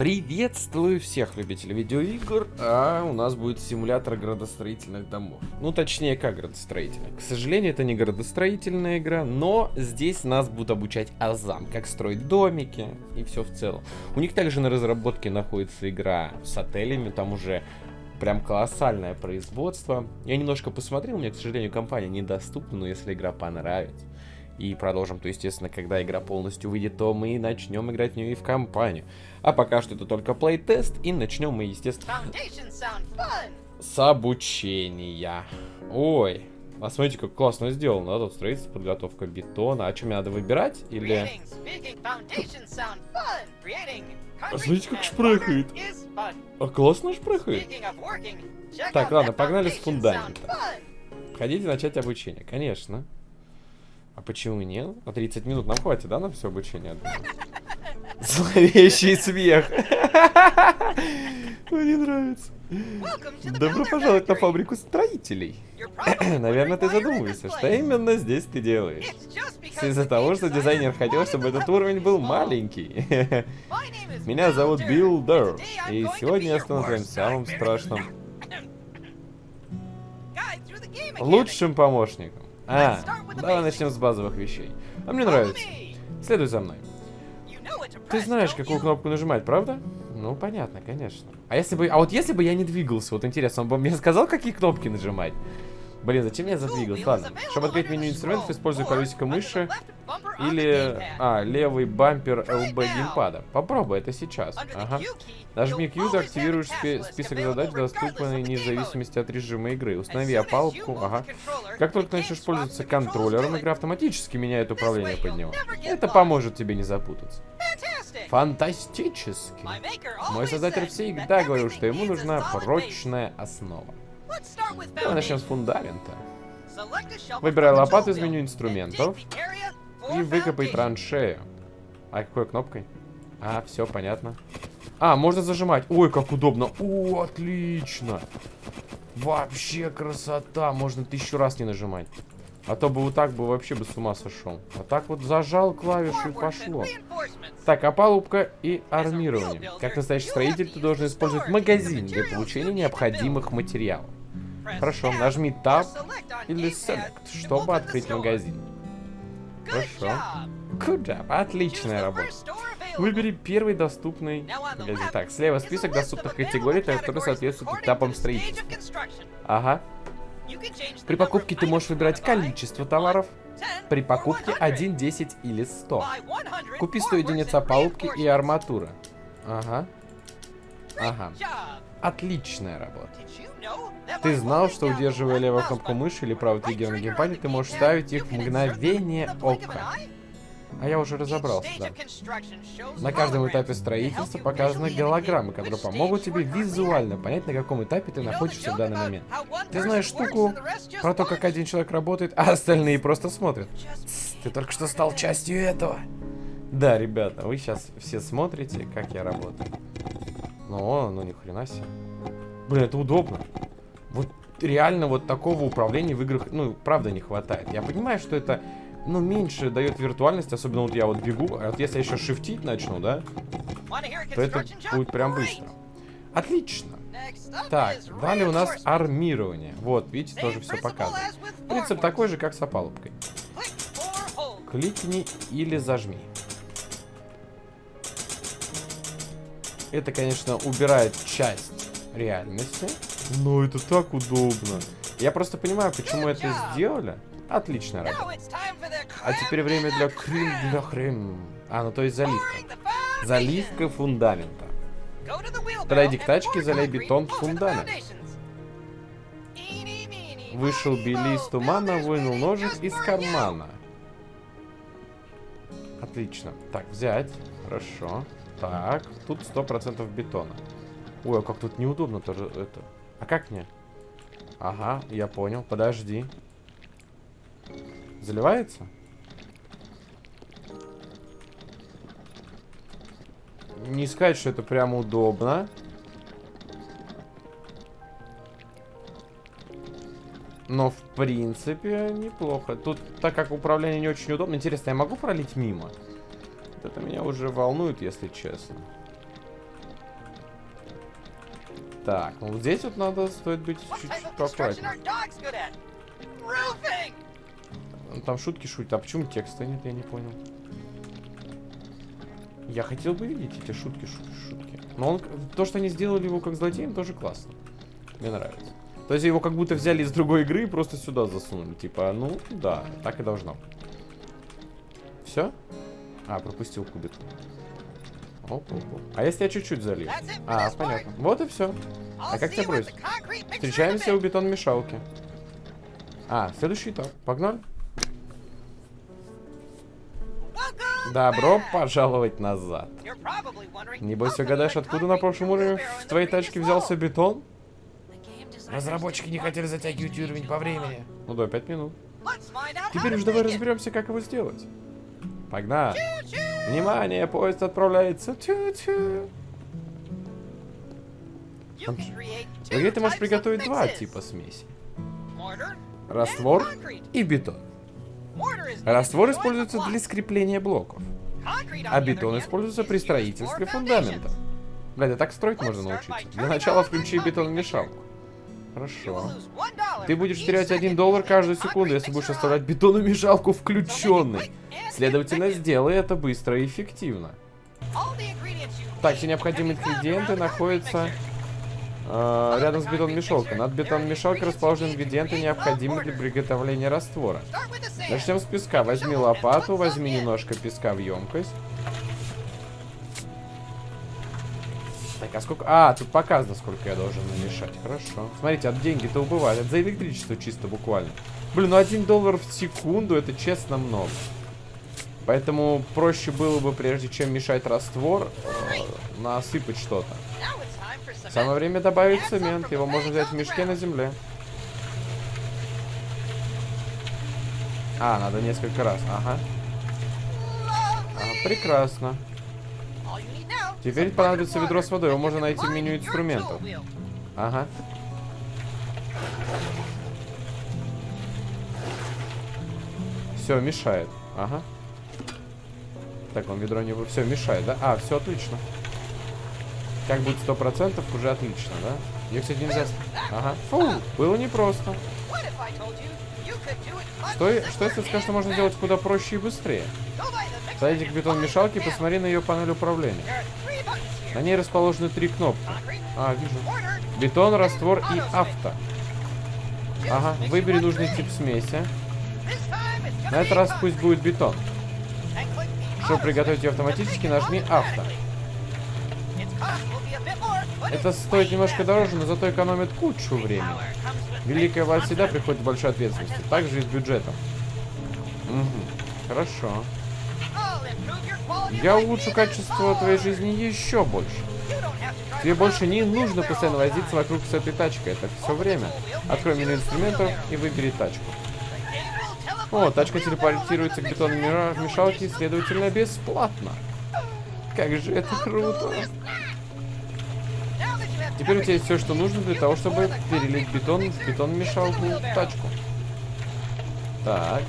Приветствую всех любителей видеоигр, а у нас будет симулятор градостроительных домов. Ну, точнее, как градостроительных. К сожалению, это не градостроительная игра, но здесь нас будут обучать азам, как строить домики и все в целом. У них также на разработке находится игра с отелями, там уже прям колоссальное производство. Я немножко посмотрел, меня, к сожалению, компания недоступна, но если игра понравится, и продолжим, то, естественно, когда игра полностью выйдет, то мы начнем играть в нее и в компанию. А пока что это только плей-тест, и начнем мы, естественно, с обучения. Ой, а смотрите, как классно сделано, да, тут строительство, подготовка бетона. А что, мне надо выбирать, или... А смотрите, как шпрехает. А классно шпрехает. Так, ладно, погнали с фундамента. Хотите начать обучение? Конечно. А почему нет? А 30 минут нам хватит, да, на все обучение? Зловещий смех. Мне нравится. Добро пожаловать на фабрику строителей. Наверное, ты задумываешься, что именно здесь ты делаешь. Из-за того, что дизайнер хотел, чтобы этот уровень был маленький. Меня зовут Билл Дэр, и сегодня я стану твоим самым страшным... Лучшим помощником. А, давай начнем с базовых вещей. А мне нравится. Следуй за мной. Ты знаешь, какую кнопку нажимать, правда? Ну, понятно, конечно. А если бы... А вот если бы я не двигался, вот интересно, он бы мне сказал, какие кнопки нажимать? Блин, зачем я задвигался? Ладно. Чтобы открыть меню инструментов, используй колесико мыши или... А, левый бампер ЛБ геймпада. Попробуй это сейчас. Ага. Нажми Q, ты активируешь спи список задач, доступный вне зависимости от режима игры. Установи опалубку. Ага. Как только начнешь пользоваться контроллером, игра автоматически меняет управление под него. Это поможет тебе не запутаться. Фантастически. Мой создатель всегда говорил, что ему нужна прочная основа. Давай начнем с фундамента. Выбирай лопату из меню инструментов и выкопай траншею. А какой кнопкой? А, все понятно. А, можно зажимать. Ой, как удобно. О, отлично. Вообще красота. Можно тысячу раз не нажимать. А то бы вот так бы вообще бы с ума сошел. А так вот зажал клавишу и пошло. Так, опалубка и армирование. Как настоящий строитель, ты должен использовать магазин для получения необходимых материалов. Хорошо, нажми Tab или Select, чтобы открыть магазин. Хорошо. Good job. Отличная работа. Выбери первый доступный магазин. Так, слева список доступных категорий, которые соответствуют этапам строительства. Ага. При покупке ты можешь выбирать количество товаров. При покупке 1, 10 или 100. Купи 100 единиц опалубки и арматуры. Ага. Ага. Отличная работа. Ты знал, что удерживая левую кнопку мыши или правый триггер на геймпаде, ты можешь ставить их в мгновение ока. А я уже разобрался, да. На каждом этапе строительства показаны голограммы, которые помогут тебе визуально понять, на каком этапе ты находишься в данный момент. Ты знаешь штуку про то, как один человек работает, а остальные просто смотрят. Ты только что стал частью этого. Да, ребята, вы сейчас все смотрите, как я работаю. Ну, ну ни хрена себе. Блин, это удобно. Вот реально вот такого управления в играх, ну, правда не хватает. Я понимаю, что это ну, меньше дает виртуальность, особенно вот я вот бегу, а вот если я еще шифтить начну, да, то это будет прям быстро. Отлично. Так, далее у нас армирование. Вот, видите, тоже все показывает. Принцип такой же, как с опалубкой. Кликни или зажми. Это, конечно, убирает часть реальности, но это так удобно. Я просто понимаю, почему это сделали. Отличная работа. А теперь время для крым для хрем. А, ну то есть заливка. Заливка фундамента. Подойди к тачке, заляй бетон в фундамент. Вышел Билли из тумана, вынул ножик из кармана. Отлично. Так, взять. Хорошо. Так, тут сто процентов бетона. Ой, а как тут неудобно тоже это. А как мне? Ага, я понял. Подожди. Заливается? Не сказать, что это прям удобно. Но, в принципе, неплохо. Тут, так как управление не очень удобно. Интересно, я могу пролить мимо? Это меня уже волнует, если честно. Так, ну вот здесь вот надо, стоит быть чуть-чуть поаккуратнее. Ну, Там шутки шутят. А почему текста нет, я не понял. Я хотел бы видеть эти шутки, шутки, шутки. Но он, то, что они сделали его как злодеем, тоже классно. Мне нравится. То есть его как будто взяли из другой игры и просто сюда засунули. Типа, ну, да, так и должно. Все? А, пропустил кубик. Оп, оп, оп. А если я чуть-чуть залью? А, понятно. Вот и все. А как тебя бросить? Встречаемся у бетон-мешалки. А, следующий этап. Погнали. Добро пожаловать назад. Небось угадаешь, откуда на прошлом уровне в твоей тачке взялся бетон? Разработчики не хотели затягивать уровень по времени. Ну да, пять минут. Теперь уж давай разберемся, как его сделать. Погнали. Внимание, поезд отправляется. Тю-тю. В игре ты можешь приготовить два типа смеси. Раствор и бетон. Раствор используется для скрепления блоков, а бетон используется при строительстве фундамента. Блядь, да так строить можно научиться. Для начала включи бетономешалку. Хорошо. Ты будешь терять один доллар каждую секунду, если будешь оставлять бетономешалку включенной. Следовательно, сделай это быстро и эффективно. Так, все необходимые ингредиенты находятся э, рядом с бетономешалкой. Над бетономешалкой расположены ингредиенты, необходимые для приготовления раствора. Начнем с песка. Возьми лопату, возьми немножко песка в емкость. Так, а сколько... А, тут показано, сколько я должен намешать. Хорошо. Смотрите, от деньги-то убывают. Это за электричество чисто буквально. Блин, ну один доллар в секунду, это честно много. Поэтому проще было бы, прежде чем мешать раствор, э, насыпать что-то. Самое время добавить цемент. Его можно взять в мешке на земле. А, надо несколько раз. Ага. А, прекрасно. Теперь понадобится ведро с водой. Его можно найти в меню инструментов. Ага. Все, мешает. Ага. Так, он ведро не... Все, мешает, да? А, все отлично. Как будет сто процентов, уже отлично, да? Ее, кстати, нельзя... Ага. Фу, было непросто. Что, что если скажешь, что можно сделать куда проще и быстрее? Зайди к бетон-мешалке и посмотри на ее панель управления. На ней расположены три кнопки. А, вижу. Бетон, раствор и авто. Ага, выбери нужный тип смеси. На этот раз пусть будет бетон. Чтобы приготовить ее автоматически, нажми авто. Это стоит немножко дороже, но зато экономит кучу времени. Великая власть всегда приходит большой ответственностью. Также и с бюджетом. Угу. Хорошо. Я улучшу качество твоей жизни еще больше. Тебе больше не нужно постоянно возиться вокруг с этой тачкой. Это все время. Открой меню инструментов и выбери тачку. О, тачка телепортируется к бетонной мешалке, следовательно, бесплатно. Как же это круто. Теперь у тебя есть все, что нужно для того, чтобы перелить бетон в бетон-мешалку в тачку. Так.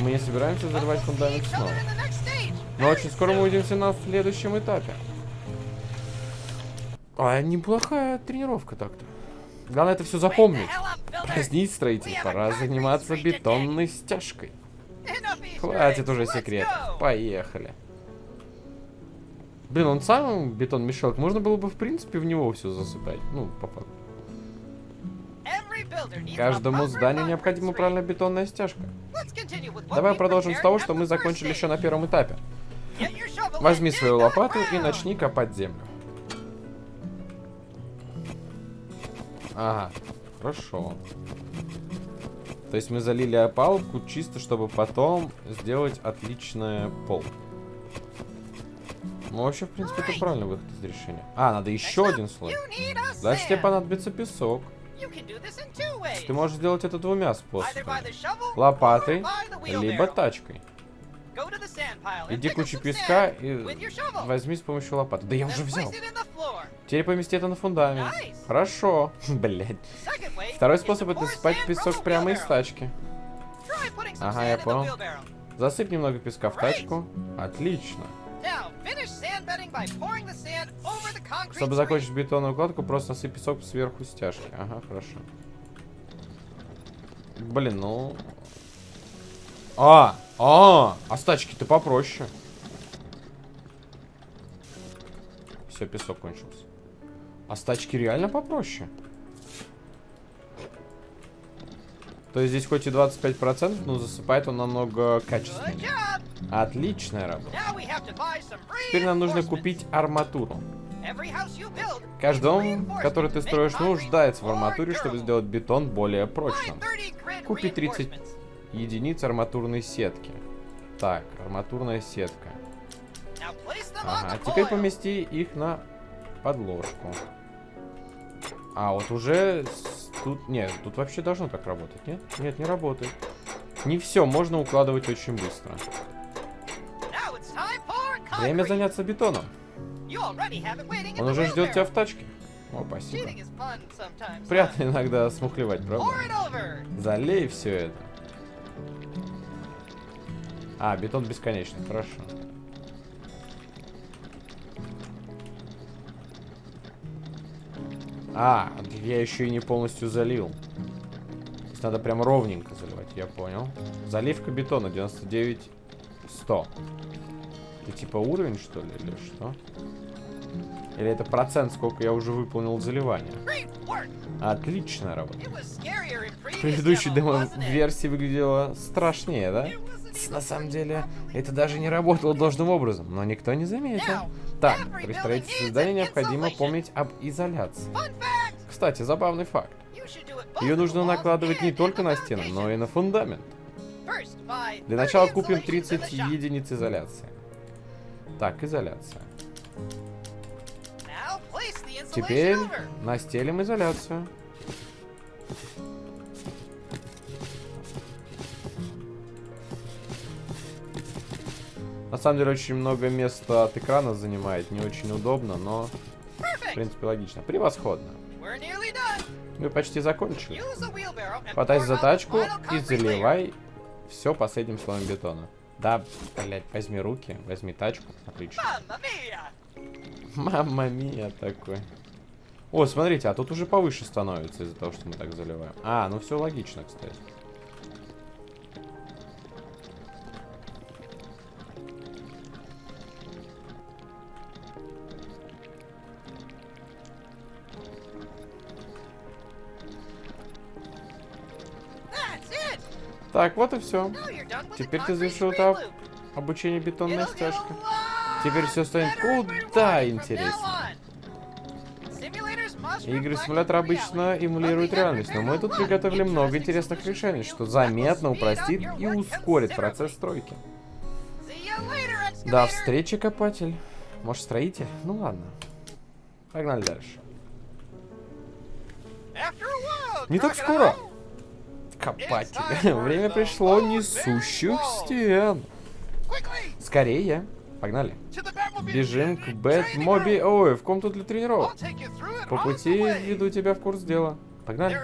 Мы не собираемся взорвать фундамент снова. Но очень скоро мы увидимся на следующем этапе. А, неплохая тренировка так-то. Главное это все запомнить. Празднить строитель, пора заниматься бетонной стяжкой. Хватит уже секретов. Поехали. Блин, он сам бетон мешок. Можно было бы, в принципе, в него все засыпать. Ну, по факту. Каждому зданию необходима правильная бетонная стяжка. Давай продолжим с того, что мы закончили еще на первом этапе. Возьми свою лопату и начни копать землю. Ага, хорошо. То есть мы залили опалубку чисто, чтобы потом сделать отличное пол. Ну, вообще, в принципе, это правильный выход из решения. А, надо еще один слой. Дальше тебе понадобится песок. Ты можешь сделать это двумя способами. Лопатой, либо тачкой. Иди кучу песка и возьми с помощью лопаты. Да я уже взял. Теперь помести это на фундамент. Хорошо. Блять. Второй способ это спать песок прямо из тачки. Ага, я понял. Засыпь немного песка в тачку. Отлично. Чтобы закончить бетонную укладку, просто насыпь песок сверху стяжки. Ага, хорошо. Блин, ну... А, а, а с тачки-то попроще. Все, песок кончился. А с тачки реально попроще. То есть здесь хоть и 25%, но засыпает он намного качественнее. Отличная работа. Теперь нам нужно купить арматуру. Каждый дом, который ты строишь, нуждается в арматуре, чтобы сделать бетон более прочным. Купи 30 единиц арматурной сетки. Так, арматурная сетка. Ага, теперь помести их на подложку. А, вот уже тут... Нет, тут вообще должно так работать, нет? Нет, не работает. Не все, можно укладывать очень быстро. Время заняться бетоном. Он уже ждет тебя в тачке. О, спасибо. Приятно иногда смухлевать, правда? Залей все это. А, бетон бесконечный, хорошо. А, я еще и не полностью залил. То есть надо прям ровненько заливать, я понял. Заливка бетона 99 100. Это типа уровень, что ли, или что? Или это процент, сколько я уже выполнил заливания? Отличная работа. В предыдущей демо-версии выглядела страшнее, да? На самом деле, это даже не работало должным образом, но никто не заметил. Так, при строительстве здания необходимо помнить об изоляции. Кстати, забавный факт. Ее нужно накладывать не только на стены, но и на фундамент. Для начала купим 30 единиц изоляции. Так, изоляция. Теперь настелим изоляцию. На самом деле очень много места от экрана занимает, не очень удобно, но в принципе логично. Превосходно. Мы почти закончили. Хватайся за тачку и заливай все последним слоем бетона. Да, блять, возьми руки, возьми тачку. Отлично. Мамма мия такой. О, смотрите, а тут уже повыше становится из-за того, что мы так заливаем. А, ну все логично, кстати. Так, вот и все. Теперь ты завершил этап обучения бетонной стяжкой. Теперь все станет куда интереснее. Игры симулятора обычно эмулируют реальность, но мы тут приготовили много интересных решений, что заметно упростит и ускорит процесс стройки. До встречи, копатель. Может, строитель? Ну ладно. Погнали дальше. Не так скоро копатель. Время пришло несущих стен. Скорее. Погнали. Бежим к Бэтмоби... Ой, в комнату для тренировок. По пути веду тебя в курс дела. Погнали.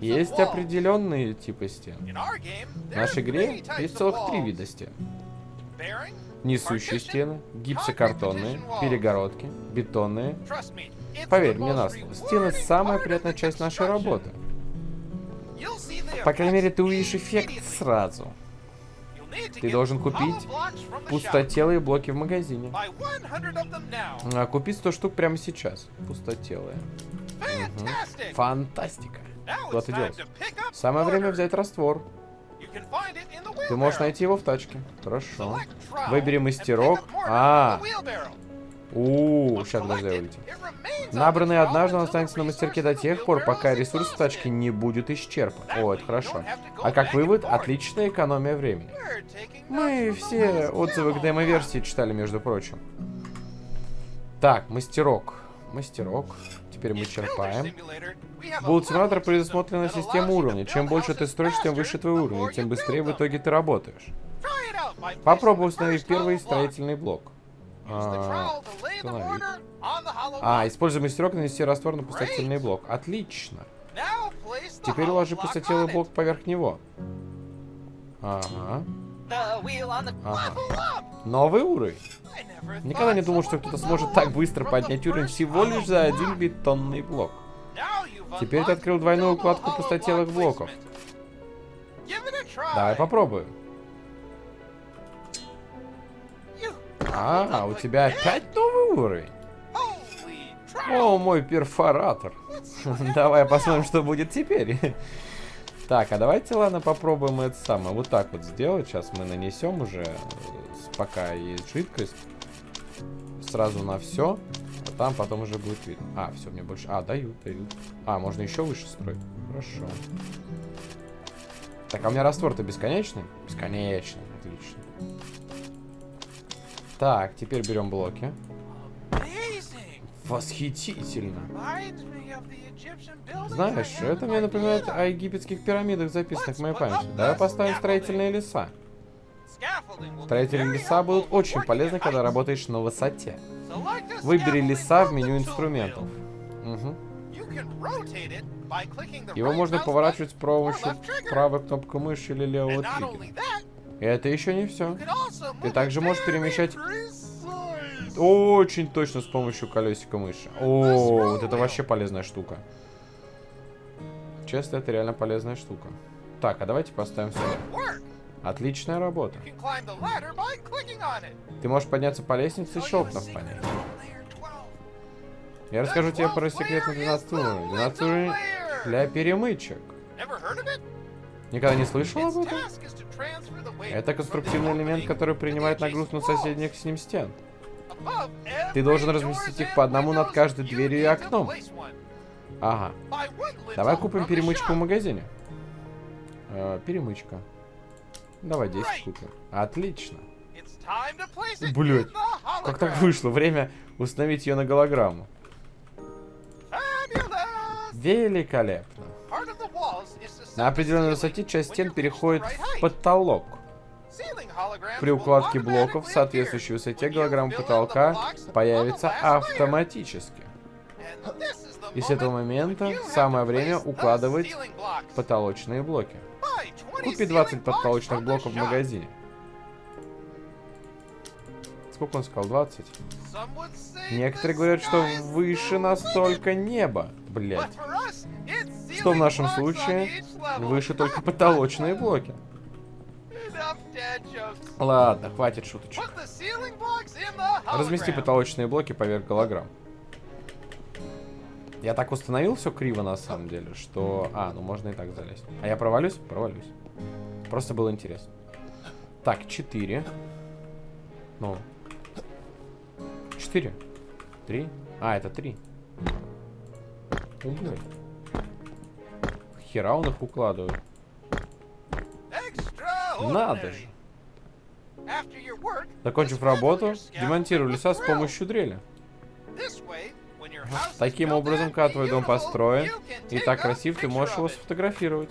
Есть определенные типы стен. В нашей игре есть целых три вида стен. Несущие стены, гипсокартонные, перегородки, бетонные. Поверь мне на слово, стены самая приятная часть нашей работы. По крайней мере, ты увидишь эффект сразу. Ты должен купить пустотелые блоки в магазине. А, купить 100 штук прямо сейчас. Пустотелые. Угу. Фантастика. Куда ты делся? Самое время взять раствор. Ты можешь найти его в тачке. Хорошо. Выбери мастерок. А, у, сейчас подожди, улетим. Набранный однажды он останется на мастерке до тех пор, пока ресурс в тачке не будет исчерпан. О, это хорошо. А как вывод, отличная экономия времени. Мы все отзывы к демо-версии читали, между прочим. Так, мастерок. Мастерок. Теперь мы черпаем. Булл симулятор предусмотрена система уровня. Чем больше ты строишь, тем выше твой уровень, тем быстрее в итоге ты работаешь. Попробуй установить первый строительный блок. А, а, используй мастерок нанести раствор на пустотельный блок. Отлично. Теперь уложи пустотелый блок поверх него. Ага. Ага. Новый уровень. Никогда не думал, что кто-то сможет так быстро поднять уровень всего лишь за один бетонный блок. Теперь ты открыл двойную укладку пустотелых блоков. Давай попробуем. А, у тебя опять новый уровень? О, мой перфоратор. Давай посмотрим, что будет теперь. Так, а давайте, ладно, попробуем это самое. Вот так вот сделать. Сейчас мы нанесем уже, э, пока есть жидкость. Сразу на все. А там потом уже будет видно. А, все, мне больше... А, дают, дают. А, можно еще выше строить. Хорошо. Так, а у меня раствор-то бесконечный? Бесконечный, отлично. Так, теперь берем блоки. Восхитительно. Знаешь, это мне напоминает о египетских пирамидах, записанных в моей памяти. Давай поставим строительные леса. Строительные леса будут очень полезны, когда работаешь на высоте. Выбери леса в меню инструментов. Угу. Его можно поворачивать с помощью правой кнопкой мыши или левого триггера. И это еще не все. Ты также можешь перемещать очень точно с помощью колесика мыши. О, вот это вообще полезная штука. Честно, это реально полезная штука. Так, а давайте поставим сюда. Отличная работа. Ты можешь подняться по лестнице щелкнув по ней. Я расскажу тебе про секретный 12 уровень. 12 уровень для перемычек. Никогда не слышал об этом? Это конструктивный элемент, который принимает нагрузку на соседних с ним стен. Ты должен разместить их по одному над каждой дверью и окном. Ага. Давай купим перемычку в магазине. Э, перемычка. Давай 10 купим. Отлично. Блять, как так вышло? Время установить ее на голограмму. Великолепно. На определенной высоте часть стен переходит в потолок. При укладке блоков в соответствующей высоте голограмма потолка появится автоматически. И с этого момента самое время укладывать потолочные блоки. Купи 20 потолочных блоков в магазине. Сколько он сказал? 20? Некоторые говорят, что выше настолько небо. Блять. Что в нашем случае? Выше только потолочные блоки. Ладно, хватит шуточек. Размести потолочные блоки поверх голограмм. Я так установил все криво на самом деле, что... А, ну можно и так залезть. А я провалюсь? Провалюсь. Просто было интересно. Так, 4. Ну. 4. 3. А, это 3. Блин. Хера он их укладывает. Надо же. Закончив работу, демонтирую леса с помощью дрели. Таким образом, когда твой дом построен и так красив, ты можешь его сфотографировать.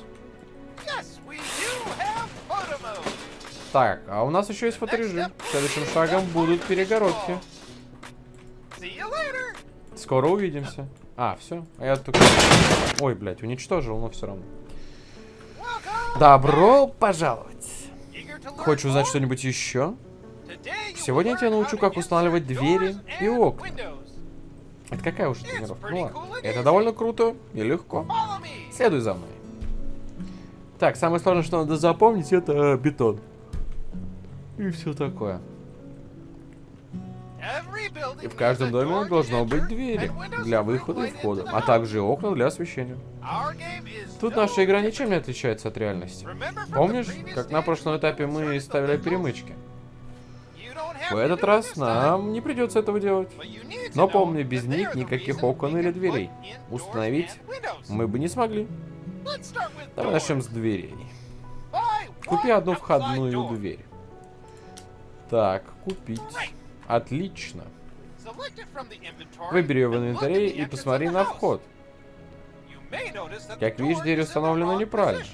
Так, а у нас еще есть фоторежим. Следующим шагом будут перегородки. Скоро увидимся. А, все. А я только... Ой, блядь, уничтожил, но все равно. Добро пожаловать. Хочешь узнать что-нибудь еще? Сегодня я тебя научу, как устанавливать двери и окна. Это какая уж тренировка? Ну. Это довольно круто и легко. Следуй за мной. Так, самое сложное, что надо запомнить, это бетон. И все такое. И в каждом доме должно быть двери для выхода и входа, а также окна для освещения. Тут наша игра ничем не отличается от реальности. Помнишь, как на прошлом этапе мы ставили перемычки? В этот раз нам не придется этого делать. Но помни, без них никаких окон или дверей. Установить мы бы не смогли. Давай начнем с дверей. Купи одну входную дверь. Так, купить. Отлично. Выбери ее в инвентаре и посмотри на вход. Как видишь, дверь установлена неправильно.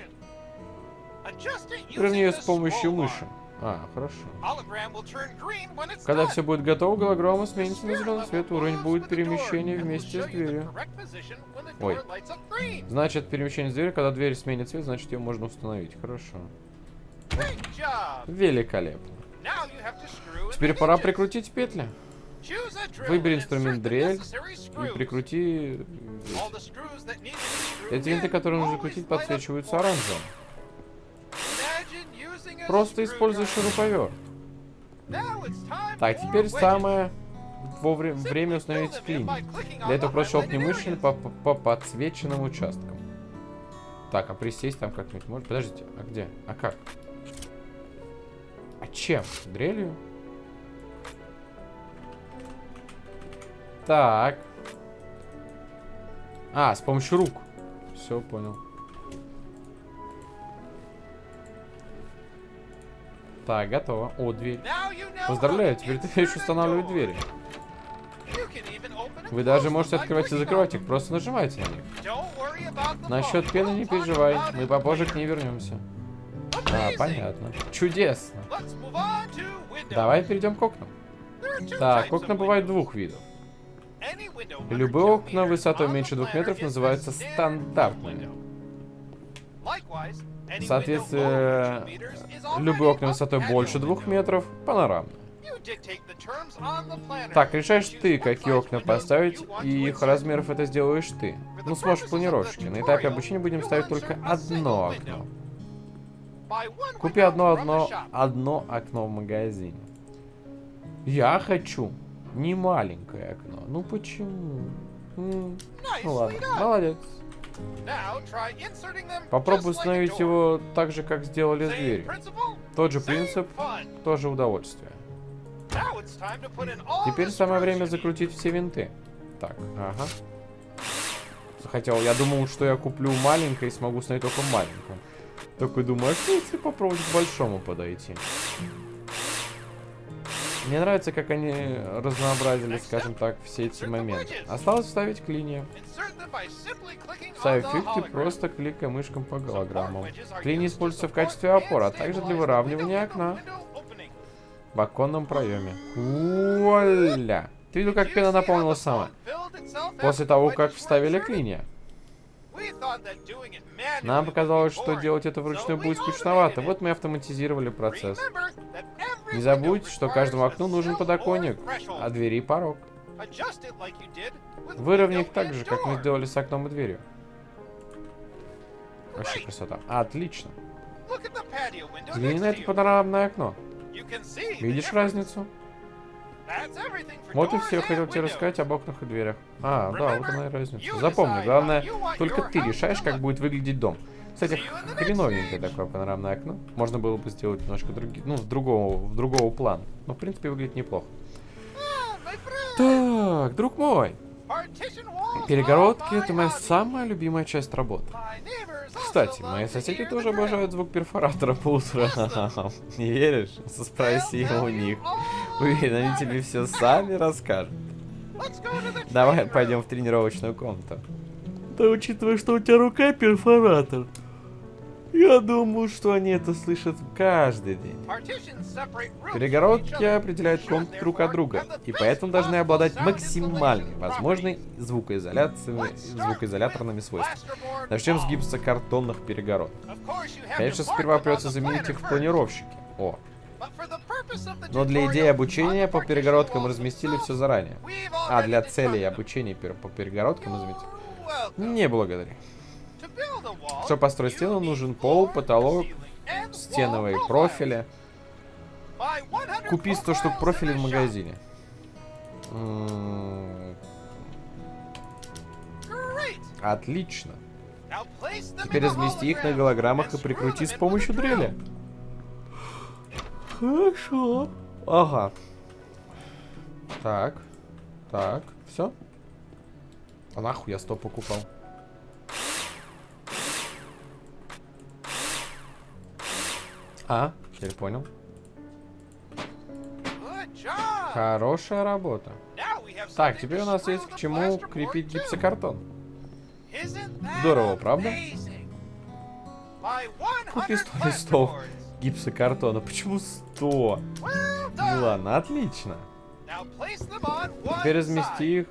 Верни ее с помощью мыши. А, хорошо. Когда все будет готово, голограмма сменится на зеленый цвет. Уровень будет перемещение вместе с дверью. Ой. Значит, перемещение с дверью, когда дверь сменит цвет, значит ее можно установить. Хорошо. Великолепно. Теперь пора прикрутить петли. Выбери инструмент дрель и прикрути... Эти винты, которые нужно крутить, подсвечиваются оранжевым. Просто используй шуруповерт. Так, теперь самое вовремя, время установить клин. Для этого просто щелкни мышью по, по, по подсвеченным участкам. Так, а присесть там как-нибудь может? Подождите, а где? А как? А чем? Дрелью? Так. А, с помощью рук. Все, понял. Так, готово. О, дверь. Поздравляю, теперь ты умеешь устанавливать двери. Вы даже можете открывать и закрывать их, просто нажимайте на них. Насчет пены не переживай, мы попозже к ней вернемся. А, понятно. Чудесно. Давай перейдем к окнам. Так, окна бывают двух видов. Любые окна высотой меньше двух метров называются стандартными. Соответственно, любые окна высотой больше двух метров – панорамные. Так, решаешь ты, какие окна поставить, и их размеров это сделаешь ты. Ну, сможешь планировщики. На этапе обучения будем ставить только одно окно. Купи одно, одно, одно окно в магазине. Я хочу не маленькое окно. Ну почему? Ну ладно, молодец. Попробуй установить его так же, как сделали с дверью. Тот же принцип, тоже удовольствие. Теперь самое время закрутить все винты. Так, ага. Хотел, я думал, что я куплю маленькое и смогу установить только маленькое. Такой думаю, а что если попробовать к большому подойти? Мне нравится, как они разнообразили, скажем так, все эти моменты. Осталось вставить клинья. Ставь ты просто кликай мышком по голограммам. Клинья используются в качестве опоры, а также для выравнивания окна в оконном проеме. Вуаля! Ты видел, как пена наполнилась сама? После того, как вставили клинья. Нам показалось, что делать это вручную будет скучновато. Вот мы автоматизировали процесс. Не забудь, что каждому окну нужен подоконник, а двери порог. Выровняй их так же, как мы сделали с окном и дверью. Вообще красота. Отлично. Взгляни на это панорамное окно. Видишь разницу? Вот и все, хотел тебе рассказать об окнах и дверях. А, да, вот она и разница. Запомни, главное, только ты решаешь, как будет выглядеть дом. Кстати, хреновенькое такое панорамное окно. Можно было бы сделать немножко другие, ну, в другого, в другого плана. Но, в принципе, выглядит неплохо. Так, друг мой. Перегородки — это моя самая любимая часть работы. Кстати, мои соседи тоже обожают звук перфоратора по утрам. Не веришь? Спроси у них. Уверен, они тебе все сами расскажут. Давай пойдем в тренировочную комнату. Да учитывая, что у тебя рука перфоратор. Я думаю, что они это слышат каждый день. Перегородки определяют комнаты друг от друга, и поэтому должны обладать максимальной возможной звукоизоляторными свойствами. Начнем с гипсокартонных перегородок. Конечно, сперва придется заменить их в планировщике. О. Но для идеи обучения по перегородкам разместили все заранее. А для целей обучения по перегородкам разместили. Не благодари. Чтобы построить стену, нужен пол, потолок, стеновые профили. Купи 100 штук профилей в магазине. Отлично. Теперь размести их на голограммах и прикрути с помощью дрели. Хорошо. Ага. Так. Так. Все? А нахуй я 100 покупал? А, теперь понял. Хорошая работа. Так, теперь у нас есть к чему крепить гипсокартон. Здорово, правда? Купи 100 листов гипсокартона. Почему 100? Ну ладно, отлично. Теперь размести их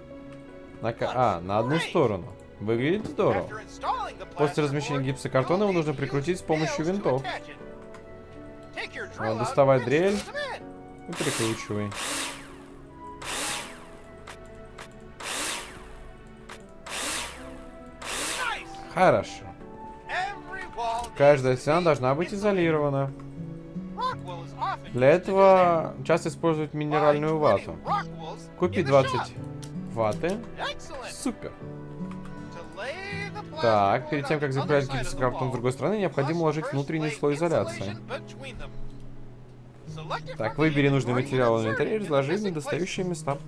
на, а, на одну сторону. Выглядит здорово. После размещения гипсокартона его нужно прикрутить с помощью винтов. Вот, доставай дрель и прикручивай. Хорошо. Каждая стена должна быть изолирована. Для этого часто используют минеральную вату. Купи 20 ваты. Супер. Так, перед тем, как закрывать гипсокартон с другой стороны, необходимо уложить внутренний слой изоляции. Так, выбери нужный материал в инвентаре и разложи в недостающие места.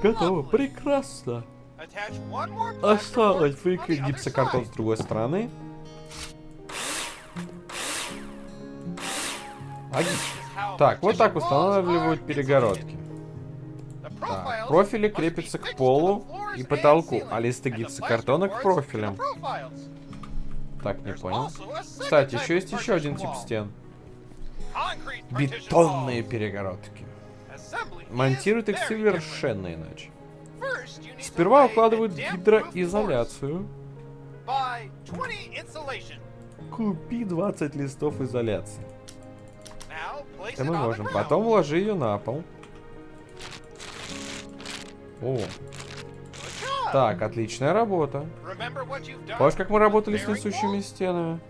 Готово. Прекрасно. Осталось выкрыть гипсокартон с другой стороны. Так, вот так устанавливают перегородки. Так, профили крепятся к полу и потолку, а листы гипсокартона к профилям. Так, не понял. Кстати, еще есть еще один тип стен. Бетонные перегородки. Монтируют их совершенно иначе. Сперва укладывают гидроизоляцию. Купи 20 листов изоляции. Это мы можем. Потом уложи ее на пол. О. Так, отличная работа. Помнишь, как мы работали с несущими стенами?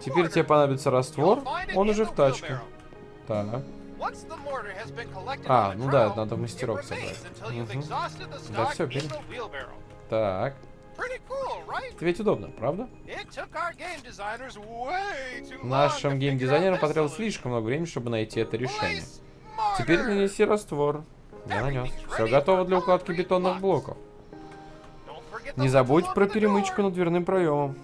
Теперь тебе понадобится раствор. Он уже в тачке. Так. А, ну да, надо в мастерок собрать. Угу. Да все, бери. Так. Это ведь удобно, правда? Нашим геймдизайнерам потребовалось слишком много времени, чтобы найти это решение. Теперь нанеси раствор. Я нанес. Все готово для укладки бетонных блоков. Не забудь про перемычку над дверным проемом.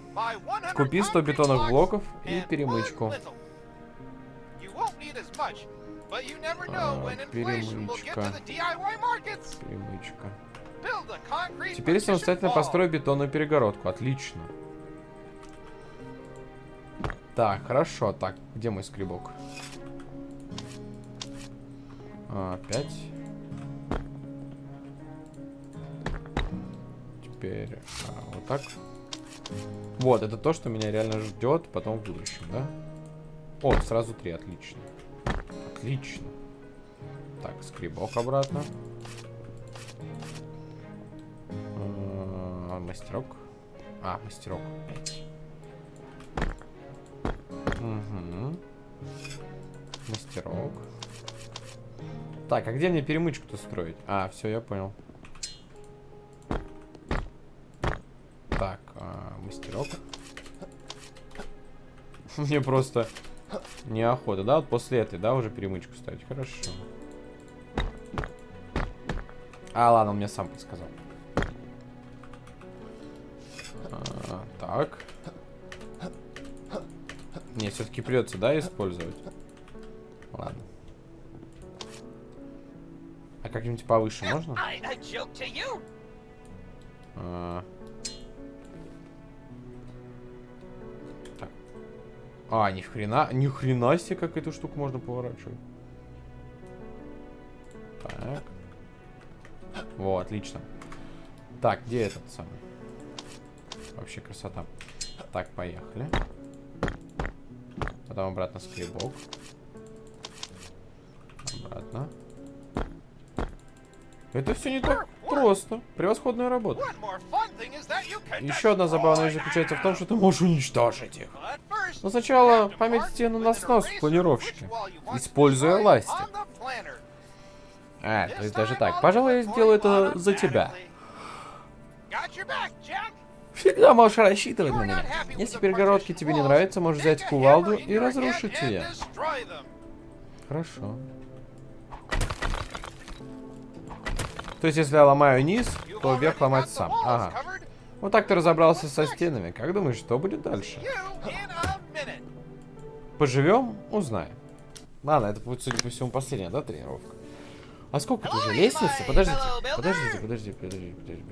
Купи 100 бетонных блоков и перемычку. А, перемычка. Перемычка. Теперь самостоятельно построю бетонную перегородку. Отлично. Так, хорошо. Так, где мой скребок? А, опять. Теперь а, вот так. Вот, это то, что меня реально ждет потом в будущем, да? О, сразу три, отлично. Отлично. Так, скребок обратно. А, мастерок. А, мастерок. Угу. Мастерок. Так, а где мне перемычку-то строить? А, все, я понял. Так, а, мастерок. Мне просто неохота, да? Вот после этой, да, уже перемычку ставить. Хорошо. А, ладно, он мне сам подсказал. А, так. Не, все-таки придется, да, использовать? Ладно. А как-нибудь повыше можно? А, а, ни хрена, ни хрена себе, как эту штуку можно поворачивать. Так. Во, отлично. Так, где этот самый? Вообще красота. Так, поехали. Потом обратно скребок. Обратно. Это все не так просто. Превосходная работа. Еще одна забавная вещь заключается в том, что ты можешь уничтожить их. Но сначала пометьте на снос в планировщике, используя ластик. А, то есть даже так. Пожалуй, я сделаю это за тебя. Всегда можешь рассчитывать на меня. Если перегородки тебе не нравятся, можешь взять кувалду и разрушить ее. Хорошо. То есть, если я ломаю низ, то вверх ломать сам. Ага. Вот так ты разобрался со стенами. Как думаешь, что будет дальше? Поживем, узнаем. Ладно, это будет, судя по всему, последняя, да, тренировка? А сколько тут уже? Лестница? Подождите. Подождите, подождите, подождите, подождите.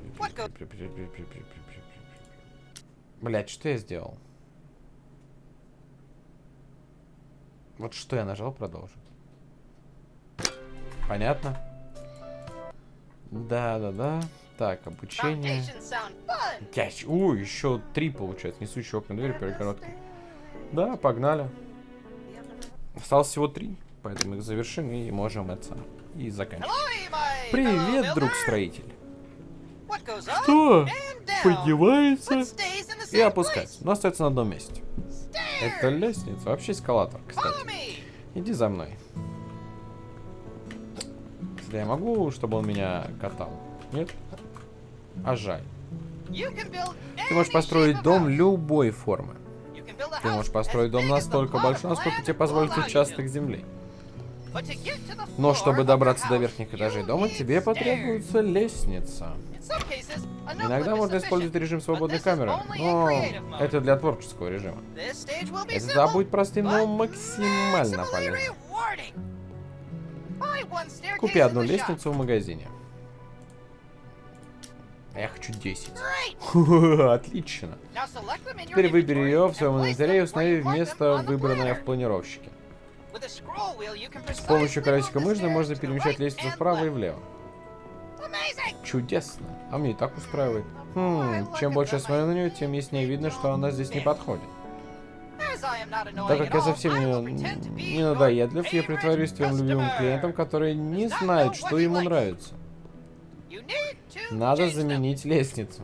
Блять, что я сделал? Вот что я нажал, продолжить. Понятно? Да, да, да. Так, обучение. Ящ... У, еще три получается. Несущие окна двери перегородки. Да, погнали. Осталось всего три, поэтому их завершим и можем это и заканчивать. Привет, fellow друг builder. строитель. What goes up Что? Поднимается и опускается, но остается на одном месте. Это лестница, вообще эскалатор, кстати. Иди за мной. Если я могу, чтобы он меня катал? Нет? А жаль. Ты можешь построить дом любой формы. Ты можешь построить дом настолько большой, насколько тебе позволит участок земли. Но чтобы добраться до верхних этажей дома, тебе потребуется лестница. Иногда можно использовать режим свободной камеры, но это для творческого режима. Да, будет простым, но максимально полезным. Купи одну лестницу в магазине. А я хочу 10. Great. Отлично. Теперь выбери ее в своем инвентаре и установи место, выбранное в планировщике. С помощью колесика мыши можно перемещать лестницу вправо и влево. Чудесно. А мне и так устраивает. Хм, чем больше я смотрю на нее, тем яснее видно, что она здесь не подходит. Так как я совсем не, не надоедлив, я притворюсь твоим любимым клиентом, который не знает, что ему нравится. Надо заменить лестницу.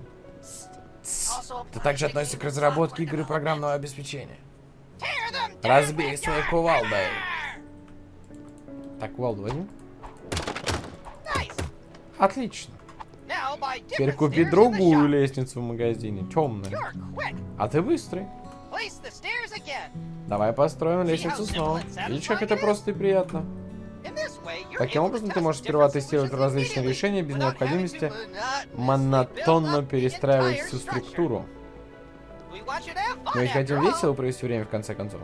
Это также относится к разработке игры программного обеспечения. Разбей your кувалдой. Так, кувалду возьму. Nice. Отлично. Теперь купи другую лестницу в магазине, темную. А ты быстрый. Давай построим лестницу снова. Видишь, как это просто и приятно. Таким образом, ты можешь сперва тестировать различные решения без необходимости монотонно перестраивать всю структуру. Мы ведь хотим весело провести время в конце концов.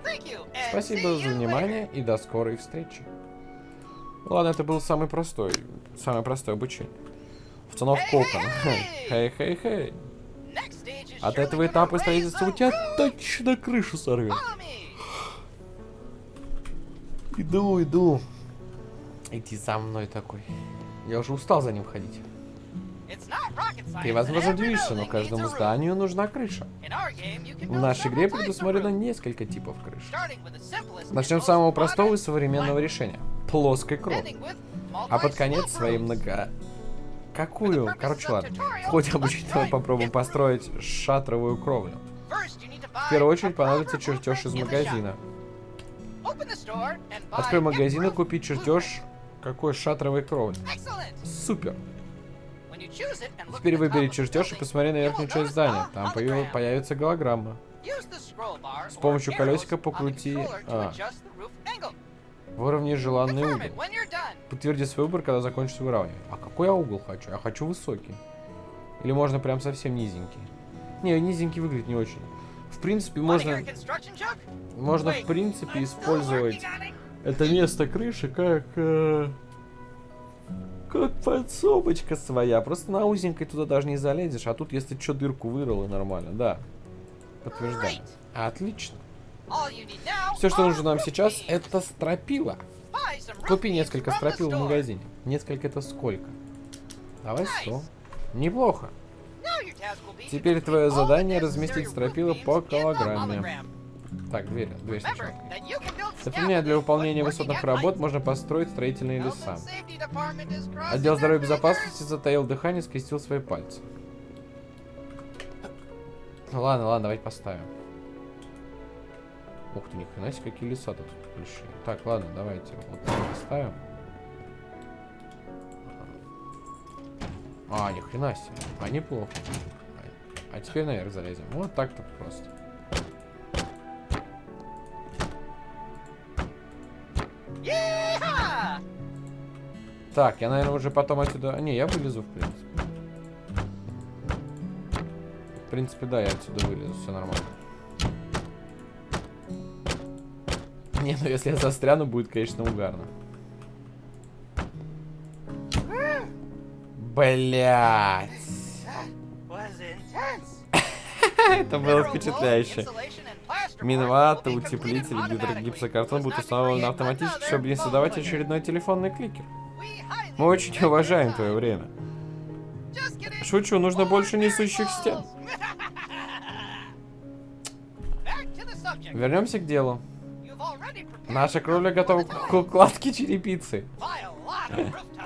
Спасибо за внимание и до скорой встречи. Ладно, это был самый простой, самое простое обучение. Установка Эй, окон. эй! Хей, хей, хей. later. Next stage is От этого этапа строительства у тебя точно крышу сорвет. Иду, иду. Иди за мной такой. Я уже устал за ним ходить. Ты, возможно, удивишься, но каждому зданию нужна крыша. В нашей игре предусмотрено несколько типов крыш. Начнем с самого простого и современного решения. Плоской кровли. А под конец своей много... Какую? Короче, ладно. В ходе обучения попробуем построить шатровую кровлю. В первую очередь понадобится чертеж из магазина. Открой магазин и купи чертеж какой шатровой кровли. Excellent. Супер. Теперь выбери чертеж и посмотри на верхнюю часть здания. Там появится голограмма. С помощью колесика покрути- а. angle. Выровняй желанный угол. Подтверди свой выбор, когда закончится выравнивание. А какой я угол хочу? Я хочу высокий. Или можно прям совсем низенький? Не, низенький выглядит не очень. В принципе, можно, можно в принципе использовать. Это место крыши как... э, как подсобочка своя. Просто на узенькой туда даже не залезешь, а тут если что дырку вырыл и нормально, да. Подтверждаю. Отлично. Все, что нужно нам сейчас, это стропила. Купи несколько стропил в магазине. Несколько это сколько? Давай. 100. Неплохо. Теперь твое задание разместить стропила по hologram. Так, дверь, дверь сначала. Например, для выполнения высотных работ можно построить строительные леса. Отдел здоровья и безопасности затаил дыхание, скрестил свои пальцы. Ладно, ладно, давайте поставим. Ух ты, ни хрена себе, какие леса тут большие. Так, ладно, давайте вот поставим. А, ни хрена себе. А, неплохо. А теперь наверх залезем. Вот так-то просто. Так, я, наверное, уже потом отсюда... Не, я вылезу, в принципе. В принципе, да, я отсюда вылезу, все нормально. Не, ну если я застряну, будет, конечно, угарно. Блять. Это было впечатляюще. Минвата, утеплитель, гидро- гипсокартон будут установлены автоматически, чтобы не создавать очередной телефонный кликер. Мы очень уважаем твое время. Шучу, нужно больше несущих стен. Вернемся к делу. Наша кровля готова к укладке черепицы.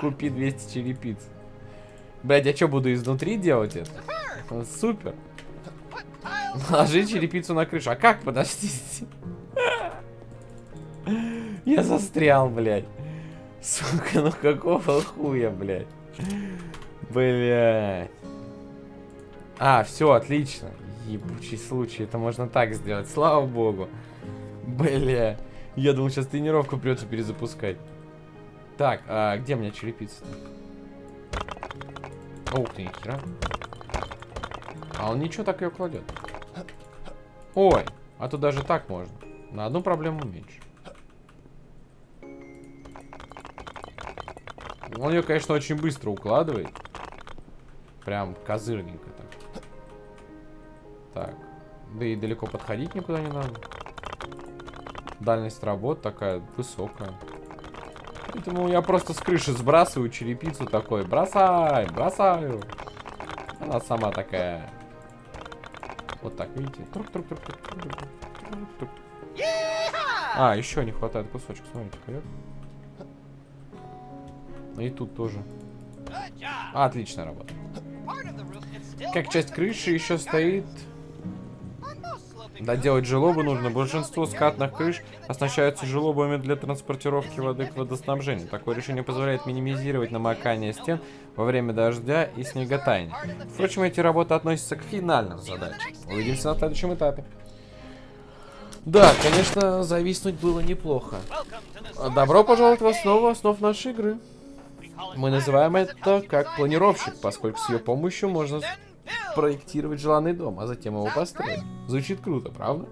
Купи 200 черепиц. Блядь, я что, буду изнутри делать это? Супер. Ложи черепицу на крышу. А как, подождите? Я застрял, блядь. Сука, ну какого хуя, блядь? Блядь. А, все, отлично. Ебучий случай, это можно так сделать, слава богу. Бля. Я думал, сейчас тренировку придется перезапускать. Так, а где у меня черепица? Ух ты, нихера. А он ничего так ее кладет. Ой, а то даже так можно. На одну проблему меньше. Он ее, конечно, очень быстро укладывает. Прям козырненько так. Так. Да и далеко подходить никуда не надо. Дальность работ такая высокая. Поэтому я просто с крыши сбрасываю черепицу такой. Бросай, бросаю. Она сама такая. Вот так, видите? А, еще не хватает кусочек, смотрите, ка И тут тоже. А, отличная работа. Как часть крыши еще стоит... Доделать желобы нужно. Большинство скатных крыш оснащаются желобами для транспортировки воды к водоснабжению. Такое решение позволяет минимизировать намокание стен во время дождя и снеготаяния. Впрочем, эти работы относятся к финальным задачам. Увидимся на следующем этапе. Да, конечно, зависнуть было неплохо. Добро пожаловать в основу основ нашей игры. Мы называем это как планировщик, поскольку с ее помощью можно. Проектировать желанный дом, а затем его построить. Звучит круто, правда?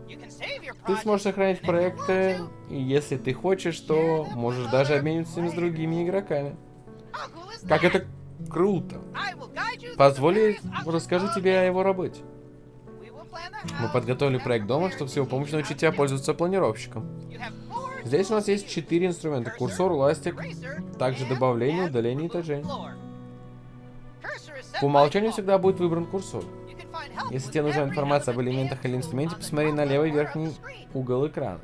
Ты сможешь сохранить проекты, и если ты хочешь, то можешь даже обмениваться ими с другими игроками. Как это круто! Позволь, расскажу тебе о его работе. Мы подготовили проект дома, чтобы с его помощью научить тебя пользоваться планировщиком. Здесь у нас есть четыре инструмента. Курсор, ластик, также добавление, удаление этажей. По умолчанию всегда будет выбран курсор. Если тебе нужна информация об элементах или инструменте, посмотри на левый верхний угол экрана.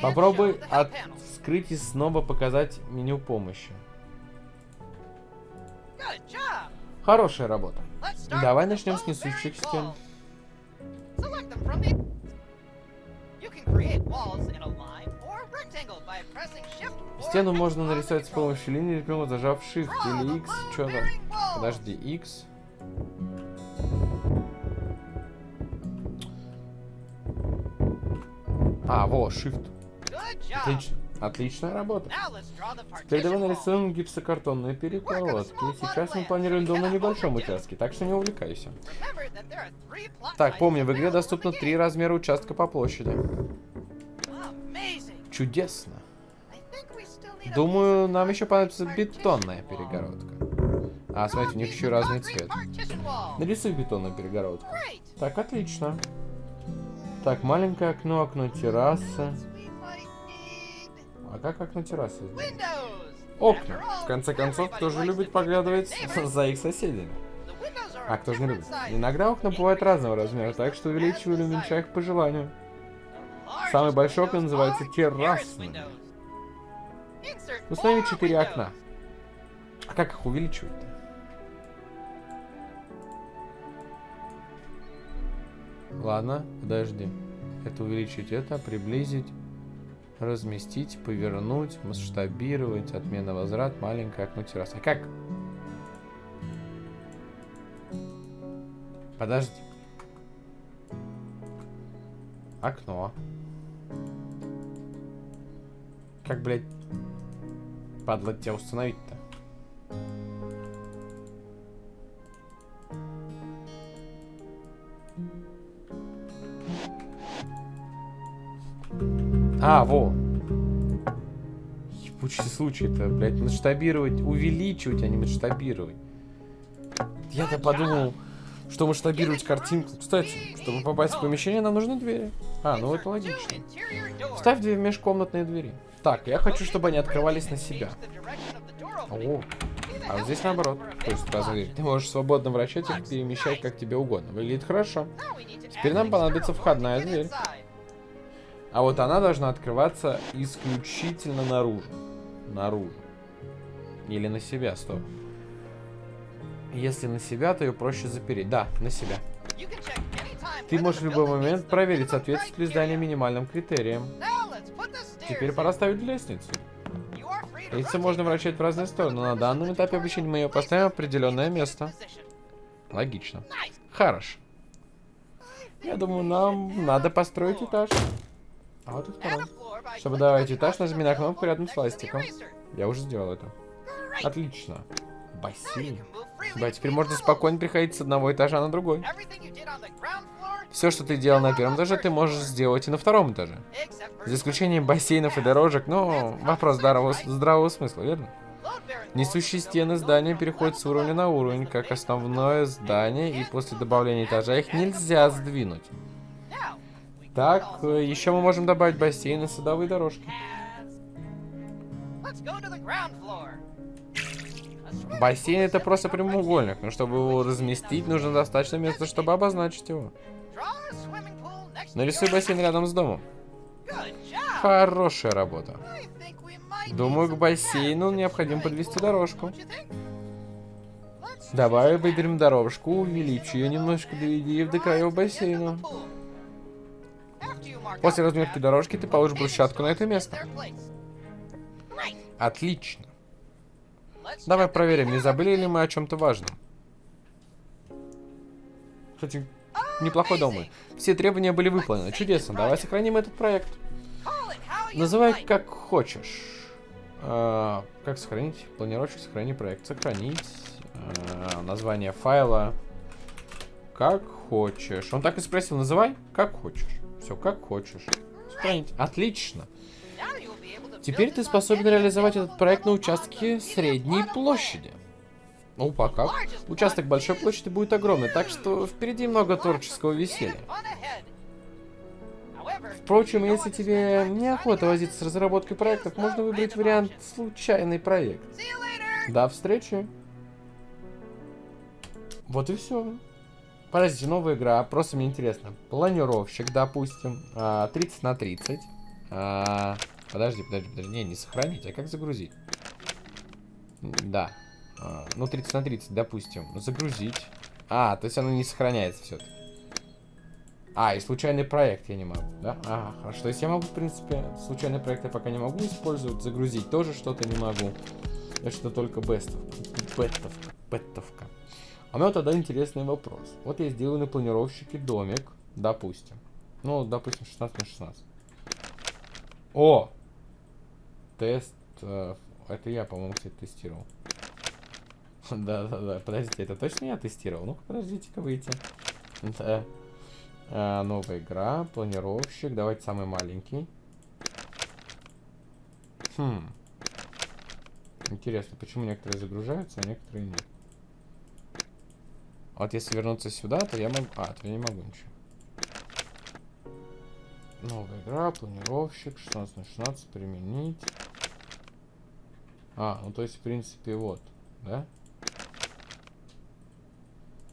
Попробуй открыть и снова показать меню помощи. Хорошая работа. Давай начнем с несущих стен. Стену можно нарисовать с помощью линии, например, зажав Shift или X. low Подожди, X. А, во, Shift. Отлично. Отличная работа. Теперь давай нарисуем гипсокартонные перегородки. Сейчас мы планируем дом на небольшом участке, так что не увлекайся. Так, помни, в игре доступно три размера участка по площади. Чудесно. Думаю, нам еще понадобится бетонная перегородка. А, смотрите, у них еще разный цвет. Нарисуй бетонную перегородку. Так, отлично. Так, маленькое окно, окно террасы. А как окно террасы? Окна. В конце концов, кто же любит поглядывать за их соседями? А кто же не любит? Иногда окна бывают разного размера, так что увеличивай или уменьшай их по желанию. Самый большой окна windows называется are террасными. terrace windows. Insert Установи four четыре окна. А как их увеличивать-то? Ладно, подожди. Это увеличить это, приблизить, разместить, повернуть, масштабировать, отмена возврат, маленькое окно террасы. А как? Подожди. Окно. Как, блядь, падла тебя установить-то? А, во. Ебучий случай-то, блядь, масштабировать, увеличивать, а не масштабировать. Я-то подумал, что масштабировать картинку. Кстати, чтобы попасть в помещение, нам нужны двери. А, ну это логично. Ставь две межкомнатные двери. Так, я хочу, чтобы они открывались на себя. О, а вот здесь наоборот. То есть сразу дверь. Ты можешь свободно вращать их, перемещать как тебе угодно. Выглядит хорошо. Теперь нам понадобится входная дверь. А вот она должна открываться исключительно наружу. Наружу. Или на себя, стоп. Если на себя, то ее проще запереть. Да, на себя. Ты можешь в любой момент проверить, соответствует ли здание минимальным критериям. Теперь пора ставить лестницу. Лестницу можно вращать в разные стороны, но на данном этапе обучения мы ее поставим в определенное место. Логично. I Я думаю, нам надо построить этаж. А вот и второй. Чтобы добавить этаж, нажми на кнопку рядом с ластиком. Я уже сделал это. Отлично. Бассейн. Да, теперь можно спокойно переходить с одного этажа на другой. Все, что ты делал на первом этаже, ты можешь сделать и на втором этаже. За исключением бассейнов и дорожек, но вопрос здравого, здравого смысла, верно? Несущие стены здания переходят с уровня на уровень, как основное здание, и после добавления этажа их нельзя сдвинуть. Так, э, еще мы можем добавить бассейн и садовые дорожки. Бассейн это просто прямоугольник, но чтобы его разместить, нужно достаточно места, чтобы обозначить его. Нарисуй бассейн рядом с домом. Хорошая работа. Думаю, к бассейну необходимо подвести дорожку. Давай выберем дорожку, увеличь ее немножко, доведи ее до краев бассейна. После разметки дорожки ты получишь брусчатку на это место. Отлично. Давай проверим, не забыли ли мы о чем-то важном. Кстати, неплохой дом. Все требования были выполнены. Чудесно. Давай сохраним этот проект. Называй как хочешь. А, как сохранить? Планировщик, сохрани проект. Сохранить. А, название файла. Как хочешь. Он так и спросил, называй как хочешь. Все, как хочешь. Сохранить. Отлично. Теперь ты способен реализовать этот проект на участке средней площади. Ну, пока. Участок большой площади будет огромный, так что впереди много творческого веселья. Впрочем, если тебе неохота возиться с разработкой проектов, можно выбрать вариант «случайный проект». До встречи. Вот и все. Подождите, новая игра, просто мне интересно. Планировщик, допустим, а, 30 на 30. А, Подожди, подожди, подожди. Не, не сохранить, а как загрузить? Да. А, ну, 30 на 30, допустим. Загрузить. А, то есть оно не сохраняется все-таки. А, и случайный проект я не могу, да? Ага, хорошо. То есть я могу, в принципе, случайный проект я пока не могу использовать. Загрузить тоже что-то не могу. Это что только бестовка. Беттовка. Беттовка. А у меня тогда интересный вопрос. Вот я сделаю на планировщике домик, допустим. Ну, допустим, 16 на 16. О! Тест. э, это я, по-моему, кстати, тестировал. Да-да-да. Подождите, это точно я тестировал? Ну-ка, подождите-ка выйти. Да. А, новая игра, планировщик. Давайте самый маленький. Хм. Интересно, почему некоторые загружаются, а некоторые нет. Вот если вернуться сюда, то я могу... А, то я не могу ничего. Новая игра, планировщик, 16 на 16, применить. А, ну то есть, в принципе, вот, да?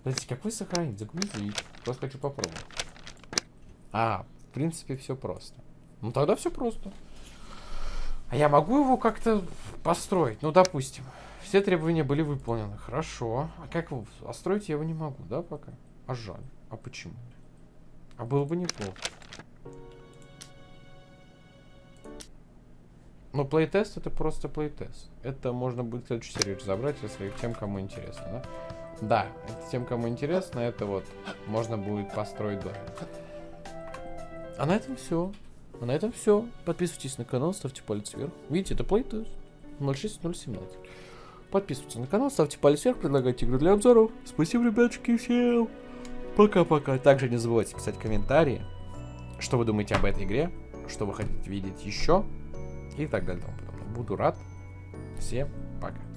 Подождите, как вы сохранить? Загрузить. Просто хочу попробовать. А, в принципе, все просто. Ну тогда все просто. А я могу его как-то построить? Ну, допустим. Все требования были выполнены. Хорошо. А как его... А строить я его не могу, да, пока? А жаль. А почему? А было бы неплохо. Но плейтест это просто плейтест. Это можно будет в следующей серии разобрать, если тем, кому интересно, да? Да, это тем, кому интересно, это вот можно будет построить домик. А на этом все. А на этом все. Подписывайтесь на канал, ставьте палец вверх. Видите, это плейтест 06017. Подписывайтесь на канал, ставьте палец вверх, предлагайте игры для обзоров. Спасибо, ребятушки, всем. Пока-пока. Также не забывайте писать комментарии, что вы думаете об этой игре, что вы хотите видеть еще и так далее. Буду рад. Всем пока.